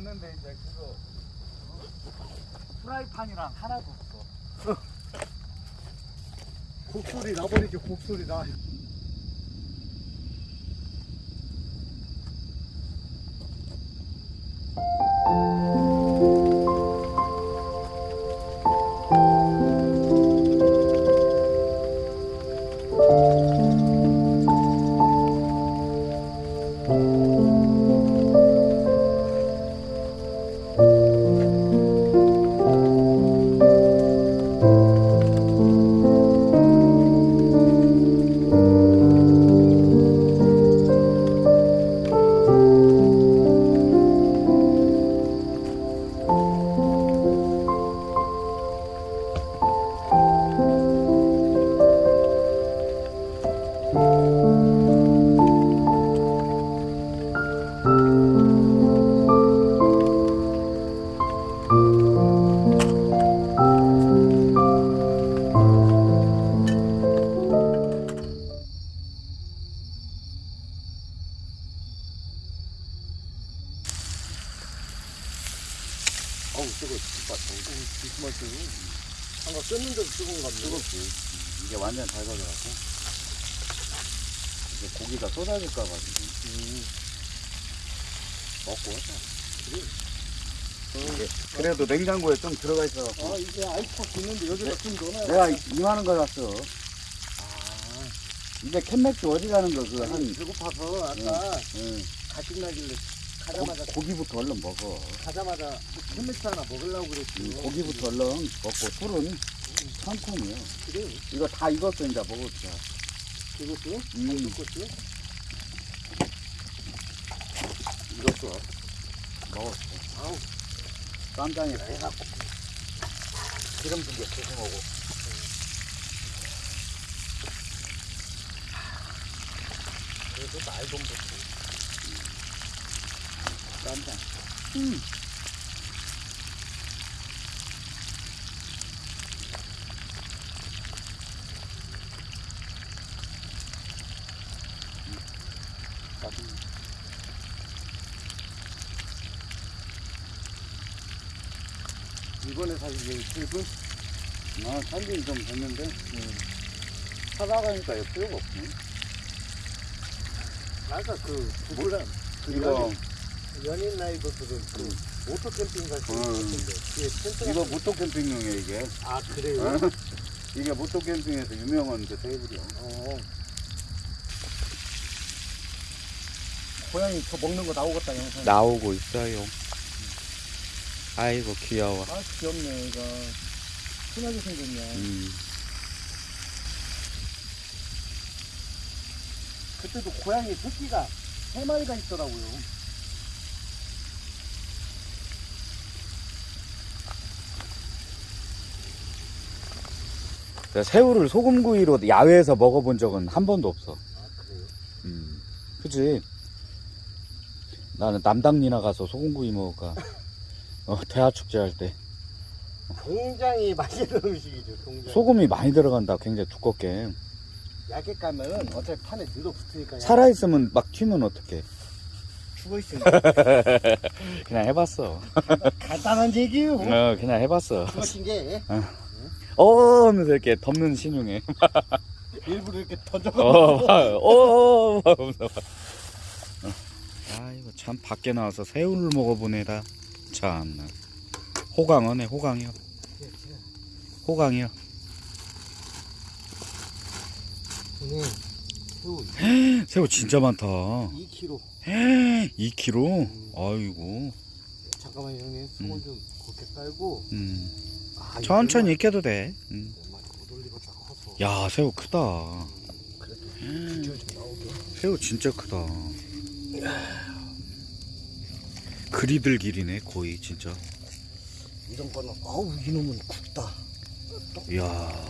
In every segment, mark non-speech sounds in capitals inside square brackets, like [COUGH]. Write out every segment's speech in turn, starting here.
봤는데 이제 그거 어? 프라이팬이랑 하나도 없어. [LAUGHS] [LAUGHS] 곡소리 나버리게 곡소리 나. 꼈는데도 뜨거운 것 같네. 뜨겁지. 이게 완전 잘 가져가고. 이제 고기가 쏟아질까 봐 지금. 음. 먹고 하자. 이게 그래도 냉장고에 좀 들어가 있어 아 이게 아이스박스 있는데 여기다 좀 넣어놔야 내가 이만한 걸 샀어. 아, 이제 캔맥주 어디 가는 거 그 한 배고파서 아까 응. 가식 나길래 가자마자 고, 고기부터 얼른 먹어. 가자마자 캔맥주 하나 먹으려고 그랬지. 음, 고기부터 얼른 먹고 술은 천천히요 그래. 이거 다 익었어 이제 먹읍시다 이것도? 음. 이것도? 익었어 먹었어 아우 쌈장에 해갖고 기름 좀 조심하고. 그래도 말도 못해. 쌈장 이번에 사실 이 팁은 아, 살긴 좀 됐는데, 사다가니까 필요가 없네. 아까 그그 이거, 연인, 나이버들은 그 모터 캠핑 갈때 음. 같은데 텐트 이거 모토 캠핑용이야, 이게. 아 그래요? 어? 이게 모토 캠핑에서 유명한 그 테이블이야. 어. 고양이 저 먹는 거 나오겠다 영상. 나오고 있어요. 아이고 귀여워. 아 귀엽네 이거. 순하게 생겼네. 음. 그때도 고양이 새끼가 세 마리가 있더라고요. 내가 새우를 소금구이로 야외에서 먹어본 적은 한 번도 없어. 아 그래요? 음. 그지? 나는 남당리나 가서 소금구이 먹을까. 어, 대하축제 할 때. 굉장히 맛있는 음식이죠. 굉장히. 소금이 많이 들어간다. 굉장히 두껍게. 얇게 까면은 어차피 판에 늘어붙으니까 살아있으면 막 튀면 어떡해. 죽어 있으니까 [LAUGHS] 그냥 해봤어. 간단한 얘기요. 어, 그냥 해봤어. 죽어신 게어 하면서 이렇게 덮는 신용에. [LAUGHS] 일부러 이렇게 던져. 어, 막, 어, 어, 막 하면서 막. 어. 참, 밖에 나와서 새우를 먹어보네다. 참나. 호강어네, 호강이요. 호강이요. 오늘 새우 새우 진짜 많다. 2kg. 2kg? 아이고. 잠깐만 형님 소금 음. 좀 곱게 깔고. 음. 아, 천천히 익혀도 돼. 음. 커서. 야, 새우 크다. 나오게. 새우 진짜 크다. 그리들 길이네, 거의, 진짜. 이런 거는 어우 이놈은 굵다. 이야,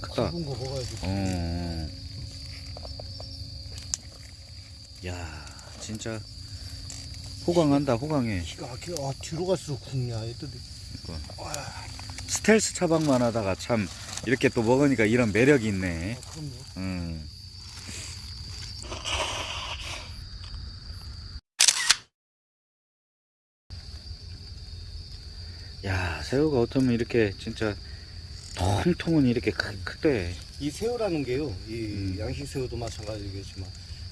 크다. 굵은 거 먹어야지. 어. 야, 진짜 호강한다, 호강해. 기가 막혀. 아 뒤로 갈수록 굵냐 애들이. 스텔스 차박만 하다가 참 이렇게 또 먹으니까 이런 매력이 있네. 아. 음. 야, 새우가 어쩌면 이렇게 진짜 통통은 이렇게 크, 크대. 이 새우라는 게요. 이 음. 양식 새우도 마찬가지겠지만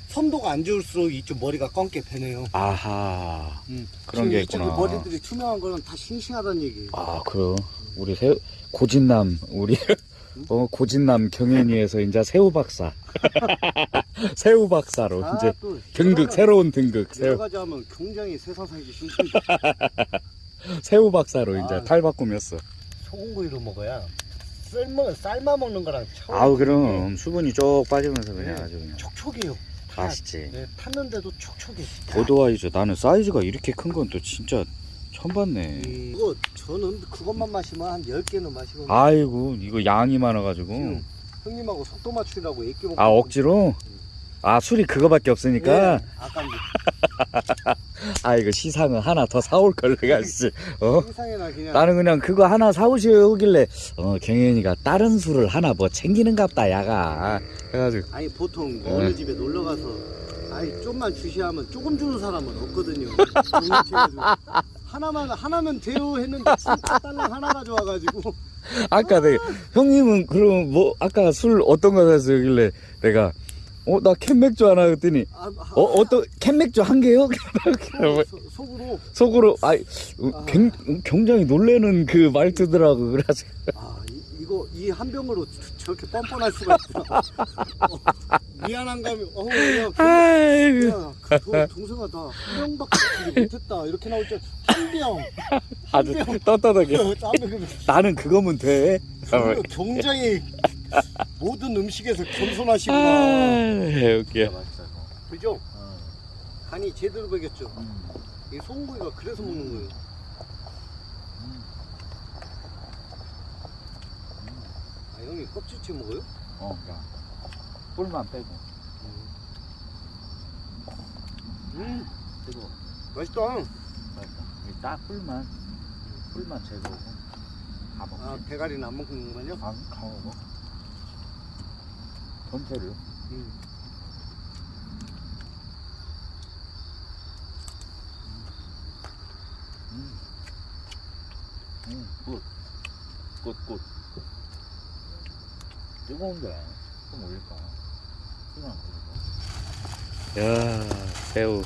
선도가 안 좋을수록 이쪽 머리가 검게 배네요. 아하. 음. 그런 게 있구나. 머리들이 투명한 거는 다 싱싱하다는 얘기예요. 아, 그럼 우리 새 고진남 우리 어 고진남 경연위에서 이제 새우 박사. [LAUGHS] 새우 박사로 아, 이제 또 등극 새로운 등극 여러 새우 가지 하면 굉장히 세상 살기 힘들죠. [LAUGHS] 새우 박사로 이제 아. 탈 바꾸면서. 소금구이로 먹어야 삶아 삶아 먹는 거랑 차원 아우 그럼 수분이 쭉 빠지면서 그냥 네. 아주 그냥 촉촉해요. 타- 맛있지. 네, 탔는데도 촉촉해. 보드와이저 나는 사이즈가 이렇게 큰 건 또 진짜 처음 봤네. 이- 이거 저는 그것만 마시면 한 10개는 마시거든요. 아이고 이거 양이 많아가지고 형님하고 속도 맞추려고 애끼 먹고 아 억지로 아 술이 그거밖에 없으니까? 네, [LAUGHS] 아 이거 시상은 하나 더 사올 걸 내가 씨. 어? 세상에나 그냥. 나는 그냥 그거 하나 사오시길래 어 경현이가 다른 술을 하나 뭐 챙기는갑다 야가. 해가지고. 아니 보통 네. 어느 집에 놀러 가서 아니 좀만 주시야 하면 조금 주는 사람은 없거든요. 하나만 하나면 돼요 했는데 딸랑 하나 가져와가지고. 아까 내가 형님은 그럼 뭐 아까 술 어떤 거 사셨길래 내가 어 나 캔맥주 하나 그랬더니 아, 아, 어 어떤 캔맥주 한 개요? [LAUGHS] 소- 속으로 속으로 아이 어, 굉, 굉장히 놀래는 그 말투더라고 그래가지고 아 이, 이거 이 한 병으로 저렇게 뻔뻔할 수가 있구나. [LAUGHS] 어, 미안한 감이 어우 야, 야, 그 도- 동생아 나 한 병밖에 못했다 이렇게 나올 줄한 병. 아주 병. 떳떳하게 다음에 나는 그거면 돼그 굉장히 모든 음식에서 아 겸손하시구나. 웃겨 그죠? 간이 제대로 배겼죠. 이 소금구이가 그래서 먹는 거예요. 아 형님 껍질째 먹어요? 어 그냥 뿔만 빼고 음 그리고 맛있다. 딱 뿔만 뿔만 제거하고 다 먹지 아 대가리는 안 먹는구만요. 안 가고 전체를 음. 음, good. good, good. 뜨거운데 좀 올릴까? 그냥 올릴까? 야, 새우.